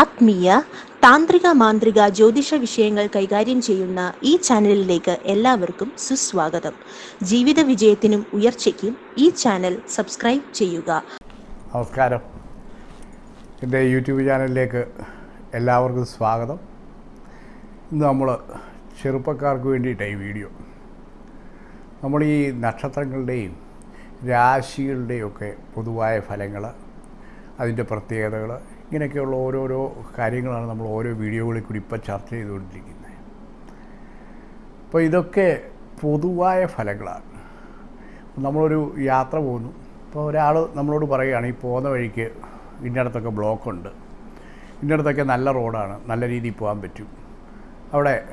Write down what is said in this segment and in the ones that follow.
ആത്മീയ താന്ത്രിക മാന്ത്രിക ജ്യോതിഷ വിഷയങ്ങൾ കൈകാര്യം ചെയ്യുന്ന ഈ ചാനലിലേക്ക് എല്ലാവർക്കും സുസ്വാഗതം. ജീവിത വിജയത്തിനും ഉയർച്ചയ്ക്കും ഈ ചാനൽ സബ്സ്ക്രൈബ് ചെയ്യുക. നമസ്കാരം. എന്റെ യൂട്യൂബ് ചാനലിലേക്ക് എല്ലാവർക്കും സ്വാഗതം. ഇന്ന് നമ്മൾ ചെറുപ്പക്കാർക്ക് വേണ്ടിയിട്ടാണ് ഈ വീഡിയോ. നമ്മൾ ഈ നക്ഷത്രങ്ങളുടെയും രാശികളുടെയും ഒക്കെ പൊതുവായ ഫലങ്ങൾ അതിന്റെ പ്രത്യേകതകൾ ഇങ്ങനെയൊക്കെയുള്ള ഓരോരോ കാര്യങ്ങളാണ് നമ്മൾ ഓരോ വീഡിയോകളിൽ കൂടി ഇപ്പോൾ ചർച്ച ചെയ്തുകൊണ്ടിരിക്കുന്നത്. അപ്പോൾ ഇതൊക്കെ പൊതുവായ ഫലങ്ങളാണ്. നമ്മളൊരു യാത്ര പോകുന്നു. അപ്പോൾ ഒരാൾ നമ്മളോട് പറയുകയാണ് ഈ പോകുന്ന വഴിക്ക് ഇന്നടത്തൊക്കെ ബ്ലോക്കുണ്ട്. ഇന്നടത്തൊക്കെ നല്ല റോഡാണ്. നല്ല രീതിയിൽ പോകാൻ പറ്റും. അവിടെ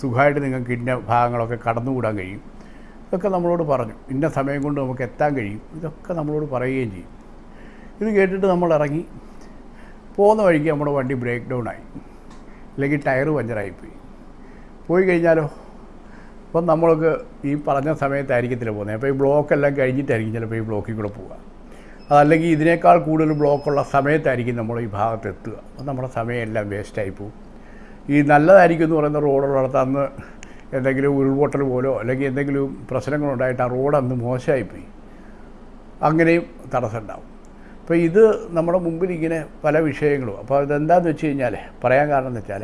സുഖമായിട്ട് നിങ്ങൾക്ക് ഇന്ന ഭാഗങ്ങളൊക്കെ കടന്നുകൂടാൻ കഴിയും. ഇതൊക്കെ നമ്മളോട് പറഞ്ഞു. ഇന്ന സമയം കൊണ്ട് നമുക്ക് എത്താൻ കഴിയും. ഇതൊക്കെ നമ്മളോട് പറയുകയും ചെയ്യും. ഇത് കേട്ടിട്ട് നമ്മൾ ഇറങ്ങി. പോകുന്ന വഴിക്ക് നമ്മുടെ വണ്ടി ബ്രേക്ക് ഡൗൺ ആയി. അല്ലെങ്കിൽ ടയർ പഞ്ചറായിപ്പോയി. പോയി കഴിഞ്ഞാലോ? അപ്പം നമ്മൾക്ക് ഈ പറഞ്ഞ സമയത്തായിരിക്കത്തില്ല പോകുന്നത്. അപ്പോൾ ഈ ബ്ലോക്ക് എല്ലാം കഴിഞ്ഞിട്ടായിരിക്കും ചിലപ്പോൾ ഈ ബ്ലോക്കിൽ കൂടെ പോവുക. അതല്ലെങ്കിൽ ഇതിനേക്കാൾ കൂടുതൽ ബ്ലോക്കുള്ള സമയത്തായിരിക്കും നമ്മൾ ഈ ഭാഗത്ത് എത്തുക. അപ്പം നമ്മുടെ സമയമെല്ലാം വേസ്റ്റായി പോകും. ഈ നല്ലതായിരിക്കും എന്ന് പറയുന്ന റോഡുള്ളിടത്ത് അന്ന് എന്തെങ്കിലും ഉരുൾപൊട്ടൽ പോലോ അല്ലെങ്കിൽ എന്തെങ്കിലും പ്രശ്നങ്ങളുണ്ടായിട്ട് ആ റോഡ് അന്ന് മോശമായിപ്പോയി. അങ്ങനെയും തടസ്സം ഉണ്ടാവും അപ്പോൾ ഇത് നമ്മുടെ മുമ്പിൽ ഇങ്ങനെ പല വിഷയങ്ങളും. അപ്പോൾ ഇതെന്താണെന്ന് വെച്ച് കഴിഞ്ഞാൽ പറയാൻ കാരണം എന്ന് വെച്ചാൽ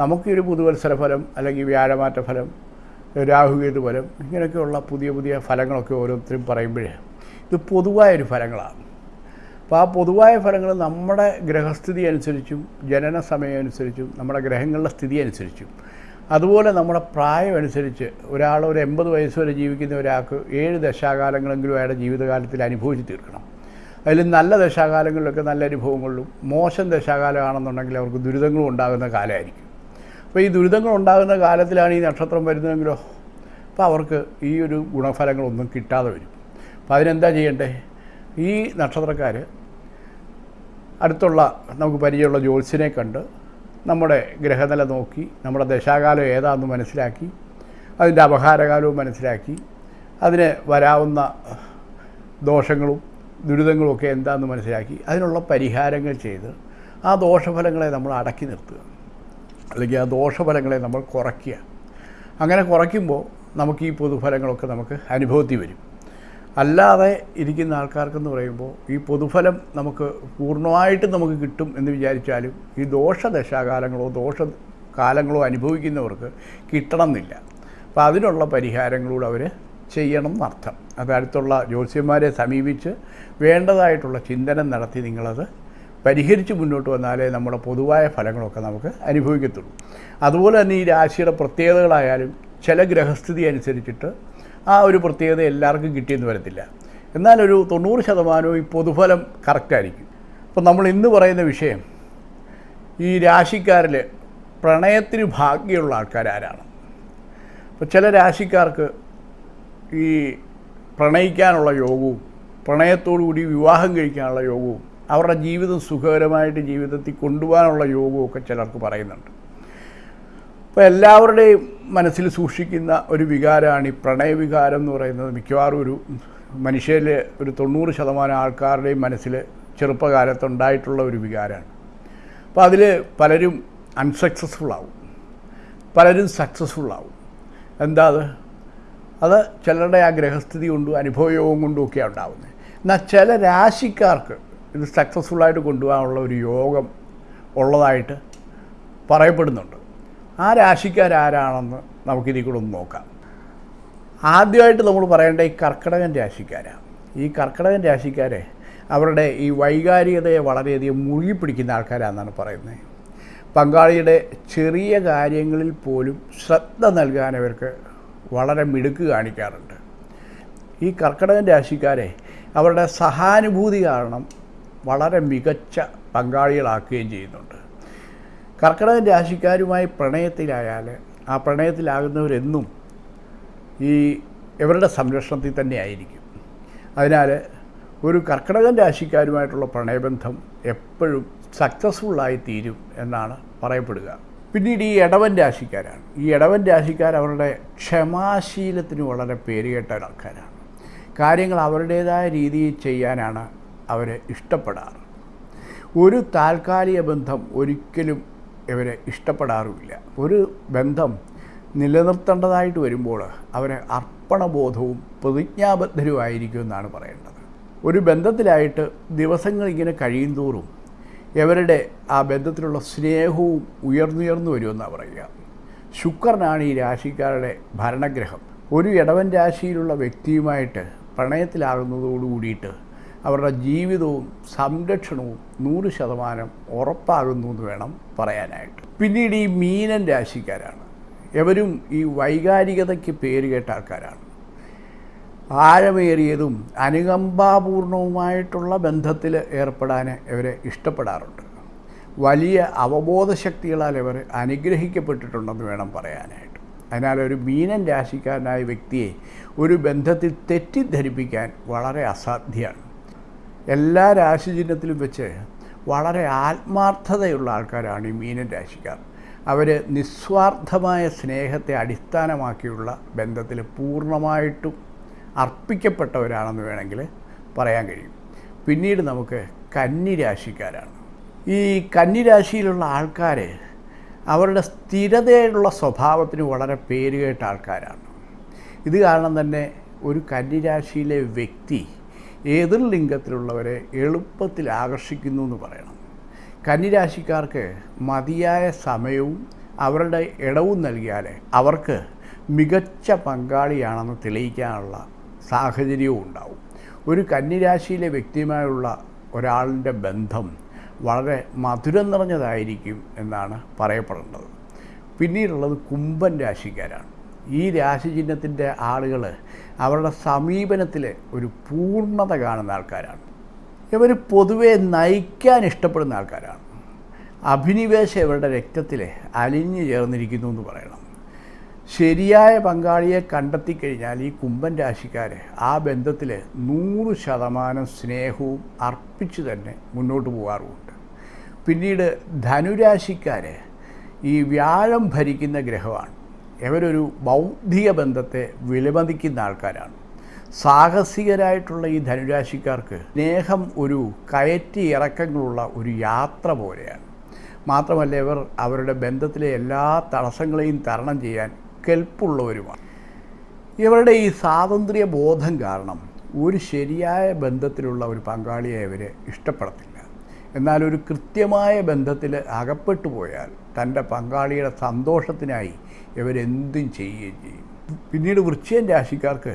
നമുക്ക് ഒരു പുതുവത്സര ഫലം അല്ലെങ്കിൽ വ്യാഴമാറ്റ ഫലം രാഹുകേതു ഫലം ഇങ്ങനെയൊക്കെയുള്ള പുതിയ പുതിയ ഫലങ്ങളൊക്കെ ഓരോരുത്തരും പറയുമ്പോഴേ ഇത് പൊതുവായൊരു ഫലങ്ങളാണ്. അപ്പോൾ ആ പൊതുവായ ഫലങ്ങൾ നമ്മുടെ ഗ്രഹസ്ഥിതി അനുസരിച്ചും ജനന സമയം അനുസരിച്ചും നമ്മുടെ ഗ്രഹങ്ങളുടെ സ്ഥിതി അനുസരിച്ചും അതുപോലെ നമ്മുടെ പ്രായം അനുസരിച്ച് ഒരാൾ ഒരു എൺപത് വയസ്സ് വരെ ജീവിക്കുന്ന ഒരാൾക്ക് ഏഴ് ദശാകാലങ്ങളെങ്കിലും അയാളുടെ ജീവിതകാലത്തിൽ അനുഭവിച്ച് തീർക്കണം. അതിൽ നല്ല ദശാകാലങ്ങളിലൊക്കെ നല്ല അനുഭവങ്ങളിലും മോശം ദശാകാലമാണെന്നുണ്ടെങ്കിൽ അവർക്ക് ദുരിതങ്ങളും ഉണ്ടാകുന്ന കാലമായിരിക്കും. അപ്പോൾ ഈ ദുരിതങ്ങൾ ഉണ്ടാകുന്ന കാലത്തിലാണ് ഈ നക്ഷത്രം വരുന്നതെങ്കിലോ അപ്പോൾ അവർക്ക് ഈ ഒരു ഗുണഫലങ്ങളൊന്നും കിട്ടാതെ വരും. അപ്പോൾ അതിനെന്താ ചെയ്യണ്ടേ? ഈ നക്ഷത്രക്കാർ അടുത്തുള്ള നമുക്ക് പരിചയമുള്ള ജ്യോത്സ്യനെ കണ്ട് നമ്മുടെ ഗ്രഹനില നോക്കി നമ്മുടെ ദശാകാലം ഏതാണെന്ന് മനസ്സിലാക്കി അതിന്റെ അപഹാരകാലവും മനസ്സിലാക്കി അതിന് വരാവുന്ന ദോഷങ്ങളും ദുരിതങ്ങളും ഒക്കെ എന്താണെന്ന് മനസ്സിലാക്കി അതിനുള്ള പരിഹാരങ്ങൾ ചെയ്ത് ആ ദോഷഫലങ്ങളെ നമ്മൾ അടക്കി നിർത്തുക. അല്ലെങ്കിൽ ആ ദോഷഫലങ്ങളെ നമ്മൾ കുറയ്ക്കുക. അങ്ങനെ കുറയ്ക്കുമ്പോൾ നമുക്ക് ഈ പൊതുഫലങ്ങളൊക്കെ നമുക്ക് അനുഭവത്തിൽ വരും. അല്ലാതെ ഇരിക്കുന്ന ആൾക്കാർക്കെന്ന് പറയുമ്പോൾ ഈ പൊതുഫലം നമുക്ക് പൂർണമായിട്ടും നമുക്ക് കിട്ടും എന്ന് വിചാരിച്ചാലും ഈ ദോഷദശാകാലങ്ങളോ ദോഷ കാലങ്ങളോ അനുഭവിക്കുന്നവർക്ക് കിട്ടണം എന്നില്ല അപ്പോൾ അതിനുള്ള പരിഹാരങ്ങളൂടെ അവർ ചെയ്യണം എന്നർത്ഥം അത് ജ്യോത്സ്യന്മാരെ സമീപിച്ച് വേണ്ടതായിട്ടുള്ള ചിന്തനം നടത്തി നിങ്ങളത് പരിഹരിച്ച് മുന്നോട്ട് വന്നാലേ നമ്മുടെ പൊതുവായ ഫലങ്ങളൊക്കെ നമുക്ക് അനുഭവിക്കത്തുള്ളൂ. അതുപോലെ തന്നെ ഈ രാശിയുടെ പ്രത്യേകതകളായാലും ചില ഗ്രഹസ്ഥിതി അനുസരിച്ചിട്ട് ആ ഒരു പ്രത്യേകത എല്ലാവർക്കും കിട്ടിയെന്ന് വരത്തില്ല. എന്നാലൊരു തൊണ്ണൂറ് ശതമാനവും ഈ പൊതുഫലം കറക്റ്റായിരിക്കും അപ്പോൾ നമ്മൾ ഇന്ന് പറയുന്ന വിഷയം ഈ രാശിക്കാരിൽ പ്രണയത്തിന് ഭാഗ്യമുള്ള ആൾക്കാരാരാണ്. അപ്പോൾ ചില രാശിക്കാർക്ക് ഈ പ്രണയിക്കാനുള്ള യോഗവും പ്രണയത്തോടുകൂടി വിവാഹം കഴിക്കാനുള്ള യോഗവും അവരുടെ ജീവിതം സുഖകരമായിട്ട് ജീവിതത്തിൽ കൊണ്ടുപോകാനുള്ള യോഗവും ഒക്കെ ചിലർക്ക് പറയുന്നുണ്ട്. അപ്പോൾ എല്ലാവരുടെയും മനസ്സിൽ സൂക്ഷിക്കുന്ന ഒരു വികാരമാണ് ഈ പ്രണയവികാരം എന്ന് പറയുന്നത്. മിക്കവാറും ഒരു മനുഷ്യരിൽ ഒരു തൊണ്ണൂറ് ശതമാനം ആൾക്കാരുടെയും മനസ്സിൽ ചെറുപ്പകാലത്തുണ്ടായിട്ടുള്ള ഒരു വികാരമാണ്. അപ്പോൾ അതിൽ പലരും അൺസക്സസ്ഫുൾ ആവും. പലരും സക്സസ്ഫുൾ ആവും. എന്താ അത്? അത് ചിലരുടെ ആ ഗ്രഹസ്ഥിതി കൊണ്ടും അനുഭവയോഗം കൊണ്ടും ഒക്കെയാണ് ഉണ്ടാകുന്നത് എന്നാൽ ചില രാശിക്കാർക്ക് ഇത് സക്സസ്ഫുള്ളായിട്ട് കൊണ്ടുപോകാനുള്ള ഒരു യോഗം ഉള്ളതായിട്ട് പറയപ്പെടുന്നുണ്ട്. ആ രാശിക്കാരാരാണെന്ന് നമുക്കിതിൽ കൂടെ ഒന്ന് നോക്കാം. ആദ്യമായിട്ട് നമ്മൾ പറയേണ്ട ഈ കർക്കിടകൻ രാശിക്കാരാണ് ഈ കർക്കിടകൻ രാശിക്കാരെ അവരുടെ ഈ വൈകാരികതയെ വളരെയധികം മുഴുകി പിടിക്കുന്ന ആൾക്കാരാണെന്നാണ് പറയുന്നത്. പങ്കാളിയുടെ ചെറിയ കാര്യങ്ങളിൽ പോലും ശ്രദ്ധ നൽകാൻ അവർക്ക് വളരെ മിടുക്ക് കാണിക്കാറുണ്ട്. ഈ കർക്കിടകൻ രാശിക്കാരെ അവരുടെ സഹാനുഭൂതി കാരണം വളരെ മികച്ച പങ്കാളികളാക്കുകയും ചെയ്യുന്നുണ്ട്. കർക്കിടകൻ രാശിക്കാരുമായി പ്രണയത്തിലായാൽ ആ പ്രണയത്തിലാകുന്നവരെന്നും ഈ ഇവരുടെ സംരക്ഷണത്തിൽ തന്നെ ആയിരിക്കും. അതിനാൽ ഒരു കർക്കിടകൻ രാശിക്കാരുമായിട്ടുള്ള പ്രണയബന്ധം എപ്പോഴും സക്സസ്ഫുള്ളായി തീരും എന്നാണ് പറയപ്പെടുക. പിന്നീട് ഈ ഇടവൻ രാശിക്കാരാണ്. ഈ ഇടവൻ രാശിക്കാർ അവരുടെ ക്ഷമാശീലത്തിന് വളരെ പേരുകേട്ട ആൾക്കാരാണ് കാര്യങ്ങൾ അവരുടേതായ രീതിയിൽ ചെയ്യാനാണ് അവർ ഇഷ്ടപ്പെടാറ്. ഒരു താൽക്കാലിക ബന്ധം ഒരിക്കലും ഇവരെ ഇഷ്ടപ്പെടാറുമില്ല. ഒരു ബന്ധം നിലനിർത്തേണ്ടതായിട്ട് വരുമ്പോൾ അവരെ അർപ്പണബോധവും പ്രതിജ്ഞാബദ്ധരുമായിരിക്കും എന്നാണ് പറയേണ്ടത്. ഒരു ബന്ധത്തിലായിട്ട് ദിവസങ്ങൾ ഇങ്ങനെ കഴിയും തോറും ഇവരുടെ ആ ബന്ധത്തിലുള്ള സ്നേഹവും ഉയർന്നുയർന്നു വരുമെന്നാണ് പറയുക. ശുക്രനാണ് ഈ രാശിക്കാരുടെ ഭരണഗ്രഹം. ഒരു ഇടവൻ രാശിയിലുള്ള വ്യക്തിയുമായിട്ട് പ്രണയത്തിലാകുന്നതോടു കൂടിയിട്ട് അവരുടെ ജീവിതവും സംരക്ഷണവും നൂറ് ശതമാനം ഉറപ്പാകുന്നു എന്ന് വേണം പറയാനായിട്ട്. പിന്നീട് ഈ മീനൻ രാശിക്കാരാണ്. എവരും ഈ വൈകാരികതയ്ക്ക് പേര് കേട്ട ആൾക്കാരാണ്. ആഴമേറിയതും അനുകമ്പാപൂർണവുമായിട്ടുള്ള ബന്ധത്തിൽ ഏർപ്പെടാൻ ഇവരെ ഇഷ്ടപ്പെടാറുണ്ട്. വലിയ അവബോധശക്തികളാൽ ഇവർ അനുഗ്രഹിക്കപ്പെട്ടിട്ടുണ്ടെന്ന് വേണം പറയാനായിട്ട്. അതിനാൽ ഒരു മീനൻ രാശിക്കാരനായ വ്യക്തിയെ ഒരു ബന്ധത്തിൽ തെറ്റിദ്ധരിപ്പിക്കാൻ വളരെ അസാധ്യമാണ്. എല്ലാ രാശിചിഹ്നത്തിലും വെച്ച് വളരെ ആത്മാർത്ഥതയുള്ള ആൾക്കാരാണ് ഈ മീനൻ രാശിക്കാർ. അവർ നിസ്വാർത്ഥമായ സ്നേഹത്തെ അടിസ്ഥാനമാക്കിയുള്ള ബന്ധത്തിൽ പൂർണമായിട്ടും അർപ്പിക്കപ്പെട്ടവരാണെന്ന് വേണമെങ്കിൽ പറയാൻ കഴിയും. പിന്നീട് നമുക്ക് കന്നിരാശിക്കാരാണ്. ഈ കന്നിരാശിയിലുള്ള ആൾക്കാർ അവരുടെ സ്ഥിരതയുള്ള സ്വഭാവത്തിന് വളരെ പേരുകേട്ട ആൾക്കാരാണ്. ഇത് കാരണം തന്നെ ഒരു കന്നിരാശിയിലെ വ്യക്തി എതിർ ലിംഗത്തിലുള്ളവരെ എളുപ്പത്തിൽ ആകർഷിക്കുന്നു എന്ന് പറയണം. കന്നിരാശിക്കാർക്ക് മതിയായ സമയവും അവരുടെ ഇടവും നൽകിയാൽ അവർക്ക് മികച്ച പങ്കാളിയാണെന്ന് തെളിയിക്കാനുള്ള സാഹചര്യവും ഉണ്ടാവും. ഒരു കന്നിരാശിയിലെ വ്യക്തിയുമായുള്ള ഒരാളിന്റെ ബന്ധം വളരെ മധുരം നിറഞ്ഞതായിരിക്കും എന്നാണ് പറയപ്പെടേണ്ടത് പിന്നീടുള്ളത് കുംഭൻ രാശിക്കാരാണ്. ഈ രാശിചിഹ്നത്തിന്റെ ആളുകൾ അവരുടെ സമീപനത്തിൽ ഒരു പൂർണത കാണുന്ന ആൾക്കാരാണ്. ഇവർ പൊതുവെ നയിക്കാൻ ഇഷ്ടപ്പെടുന്ന ആൾക്കാരാണ്. അഭിനിവേശം ഇവരുടെ രക്തത്തിൽ അലിഞ്ഞു ചേർന്നിരിക്കുന്നു എന്ന് പറയണം. ശരിയായ പങ്കാളിയെ കണ്ടെത്തിക്കഴിഞ്ഞാൽ ഈ കുംഭൻ രാശിക്കാർ ആ ബന്ധത്തിൽ നൂറ് ശതമാനം സ്നേഹവും അർപ്പിച്ച് തന്നെ മുന്നോട്ട് പോകാറുമുണ്ട്. പിന്നീട് ധനുരാശിക്കാർ ഈ വ്യാഴം ഭരിക്കുന്ന ഗ്രഹമാണ്. ഇവരൊരു ബൗദ്ധിക ബന്ധത്തെ വിലമതിക്കുന്ന ആൾക്കാരാണ്. സാഹസികരായിട്ടുള്ള ഈ ധനുരാശിക്കാർക്ക് സ്നേഹം ഒരു കയറ്റി ഇറക്കങ്ങളുള്ള ഒരു യാത്ര പോലെയാണ്. മാത്രമല്ല ഇവർ അവരുടെ ബന്ധത്തിലെ എല്ലാ തടസ്സങ്ങളെയും തരണം ചെയ്യാൻ കെൽപ്പുള്ളവരുമാണ്. ഇവരുടെ ഈ സ്വാതന്ത്ര്യ ബോധം കാരണം ഒരു ശരിയായ ബന്ധത്തിലുള്ള ഒരു പങ്കാളിയെ ഇവരെ ഇഷ്ടപ്പെടത്തില്ല. എന്നാൽ ഒരു കൃത്യമായ ബന്ധത്തിൽ അകപ്പെട്ടു പോയാൽ തന്റെ പങ്കാളിയുടെ സന്തോഷത്തിനായി ഇവരെന്തും ചെയ്യുകയും ചെയ്യും. പിന്നീട് വൃശ്ചികൻ രാശിക്കാർക്ക്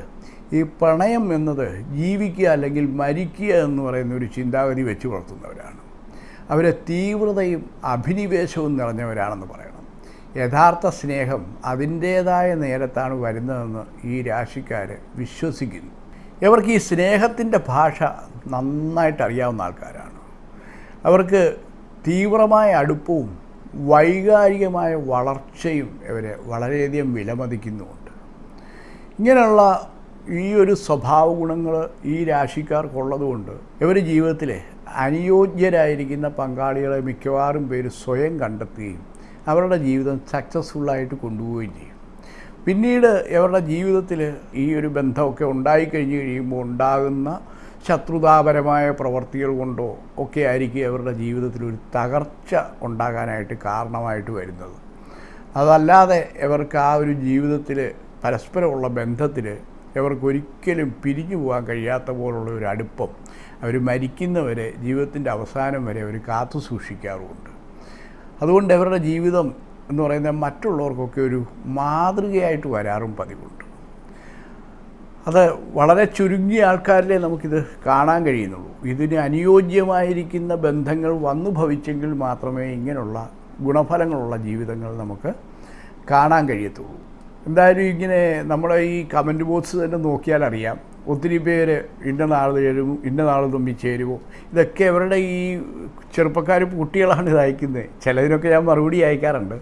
ഈ പ്രണയം എന്നത് ജീവിക്കുക അല്ലെങ്കിൽ മരിക്കുക എന്ന് പറയുന്ന ഒരു ചിന്താഗതി വെച്ച് പുലർത്തുന്നവരാണ് അവരെ തീവ്രതയും അഭിനിവേശവും നിറഞ്ഞവരാണെന്ന് പറയണം. യഥാർത്ഥ സ്നേഹം അതിന്റേതായ നേരത്താണ് വരുന്നതെന്ന് ഈ രാശിക്കാർ വിശ്വസിക്കുന്നു. ഇവർക്ക് ഈ സ്നേഹത്തിന്റെ ഭാഷ നന്നായിട്ട് അറിയാവുന്ന ആൾക്കാരാണ്. അവർക്ക് തീവ്രമായ അടുപ്പവും വൈകാരികമായ വളർച്ചയും ഇവരെ വളരെയധികം വിലമതിക്കുന്നുമുണ്ട്. ഇങ്ങനെയുള്ള ഈ ഒരു സ്വഭാവ ഗുണങ്ങൾ ഈ രാശിക്കാർക്കുള്ളതുകൊണ്ട് ഇവർ ജീവിതത്തിലെ അനുയോജ്യരായിരിക്കുന്ന പങ്കാളികളെ മിക്കവാറും പേര് സ്വയം കണ്ടെത്തുകയും അവരുടെ ജീവിതം സക്സസ്ഫുള്ളായിട്ട് കൊണ്ടുപോവുകയും ചെയ്യും. പിന്നീട് അവരുടെ ജീവിതത്തിൽ ഈ ഒരു ബന്ധമൊക്കെ ഉണ്ടായിക്കഴിഞ്ഞ് കഴിയുമ്പോൾ ഉണ്ടാകുന്ന ശത്രുതാപരമായ പ്രവർത്തികൾ കൊണ്ടോ ഒക്കെ ആയിരിക്കും അവരുടെ ജീവിതത്തിൽ ഒരു തകർച്ച ഉണ്ടാകാനായിട്ട് കാരണമായിട്ട് വരുന്നത്. അതല്ലാതെ ഇവർക്ക് ആ ഒരു ജീവിതത്തിൽ പരസ്പരമുള്ള ബന്ധത്തിൽ ഇവർക്കൊരിക്കലും പിരിഞ്ഞു പോകാൻ കഴിയാത്ത പോലുള്ള ഒരു അടുപ്പം അവർ മരിക്കുന്നവരെ ജീവിതത്തിന്റെ അവസാനം വരെ അവർ കാത്തു സൂക്ഷിക്കാറുമുണ്ട്. അതുകൊണ്ട് അവരുടെ ജീവിതം എന്ന് പറയുന്നത് മറ്റുള്ളവർക്കൊക്കെ ഒരു മാതൃകയായിട്ട് വരാറും പതിവുണ്ട്. അത് വളരെ ചുരുങ്ങിയ ആൾക്കാരിലെ നമുക്കിത് കാണാൻ കഴിയുന്നുള്ളൂ. ഇതിന് അനുയോജ്യമായിരിക്കുന്ന ബന്ധങ്ങൾ വന്നു ഭവിച്ചെങ്കിൽ മാത്രമേ ഇങ്ങനെയുള്ള ഗുണഫലങ്ങളുള്ള ജീവിതങ്ങൾ നമുക്ക് കാണാൻ കഴിയത്തുള്ളൂ. എന്തായാലും ഇങ്ങനെ നമ്മുടെ ഈ കമന്റ് ബോക്സ് തന്നെ നോക്കിയാൽ അറിയാം ഒത്തിരി പേര് ഇന്ന നാൾ ചേരുമോ ഇന്ന നാൾ തുമ്പി ചേരുമോ. ഇതൊക്കെ അവരുടെ ഈ ചെറുപ്പക്കാർ കുട്ടികളാണ് ഇത് അയക്കുന്നത്. ചിലതിനൊക്കെ ഞാൻ മറുപടി അയക്കാറുണ്ട്.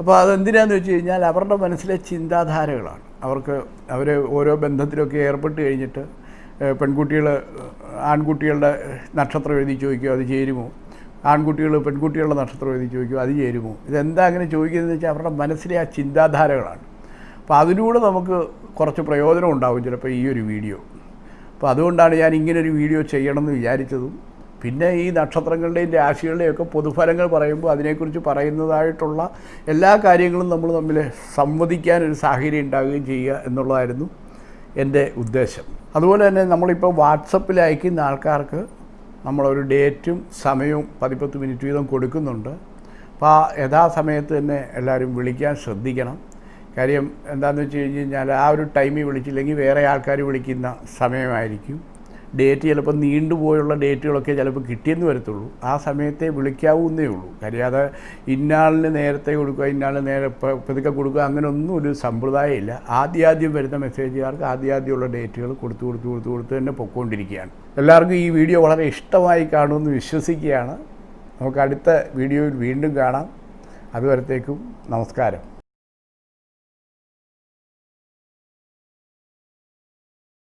അപ്പോൾ അതെന്തിനാന്ന് വെച്ച് കഴിഞ്ഞാൽ അവരുടെ മനസ്സിലെ ചിന്താധാരകളാണ്. അവർക്ക് അവർ ഓരോ ബന്ധത്തിലൊക്കെ ഏർപ്പെട്ട് കഴിഞ്ഞിട്ട് പെൺകുട്ടികൾ ആൺകുട്ടികളുടെ നക്ഷത്രം എഴുതി ചോദിക്കുമോ അത് ചേരുമോ? ആൺകുട്ടികൾ പെൺകുട്ടികളുടെ നക്ഷത്രം എഴുതി ചോദിക്കുമോ അത് ചേരുമോ? ഇതെന്താ അങ്ങനെ ചോദിക്കുന്നതെന്ന് വെച്ചാൽ അവരുടെ മനസ്സിലെ ആ ചിന്താധാരകളാണ്. അപ്പോൾ അതിലൂടെ നമുക്ക് കുറച്ച് പ്രയോജനം ഉണ്ടാവും ചിലപ്പോൾ ഈ ഒരു വീഡിയോ. അപ്പോൾ അതുകൊണ്ടാണ് ഞാൻ ഇങ്ങനൊരു വീഡിയോ ചെയ്യണമെന്ന് വിചാരിച്ചതും. പിന്നെ ഈ നക്ഷത്രങ്ങളുടെയും രാശികളുടെയും ഒക്കെ പൊതുഫലങ്ങൾ പറയുമ്പോൾ അതിനെക്കുറിച്ച് പറയുന്നതായിട്ടുള്ള എല്ലാ കാര്യങ്ങളും നമ്മൾ തമ്മിൽ സംവദിക്കാനൊരു സാഹചര്യം ഉണ്ടാവുകയും ചെയ്യുക എന്നുള്ളതായിരുന്നു എന്റെ ഉദ്ദേശം. അതുപോലെ തന്നെ നമ്മളിപ്പോൾ വാട്സപ്പിൽ അയക്കുന്ന ആൾക്കാർക്ക് നമ്മളൊരു ഡേറ്റും സമയവും പതിപ്പത്ത് മിനിറ്റ് വീതം കൊടുക്കുന്നുണ്ട്. അപ്പോൾ ആ യഥാസമയത്ത് തന്നെ എല്ലാവരും വിളിക്കാൻ ശ്രദ്ധിക്കണം. കാര്യം എന്താണെന്ന് വെച്ച് കഴിഞ്ഞ് കഴിഞ്ഞാൽ ആ ഒരു ടൈമിൽ വിളിച്ചില്ലെങ്കിൽ വേറെ ആൾക്കാർ വിളിക്കുന്ന സമയമായിരിക്കും. ഡേറ്റ് ചിലപ്പോൾ നീണ്ടുപോയുള്ള ഡേറ്റുകളൊക്കെ ചിലപ്പോൾ കിട്ടിയെന്ന് വരത്തുള്ളൂ. ആ സമയത്തെ വിളിക്കാവുന്നേ ഉള്ളൂ. കാര്യം അത് ഇന്നാളിന് നേരത്തെ കൊടുക്കുക ഇന്നാളിന് നേരെ പതുക്കെ കൊടുക്കുക അങ്ങനെ ഒന്നും ഒരു സമ്പ്രദായമില്ല. ആദ്യാദ്യം വരുന്ന മെസ്സേജുകാർക്ക് ആദ്യാദ്യമുള്ള ഡേറ്റുകൾ കൊടുത്തു കൊടുത്തു കൊടുത്തു കൊടുത്ത് തന്നെ പൊയ്ക്കൊണ്ടിരിക്കുകയാണ്. എല്ലാവർക്കും ഈ വീഡിയോ വളരെ ഇഷ്ടമായി കാണുമെന്ന് വിശ്വസിക്കുകയാണ്. നമുക്ക് അടുത്ത വീഡിയോയിൽ വീണ്ടും കാണാം. അതുവരത്തേക്കും നമസ്കാരം.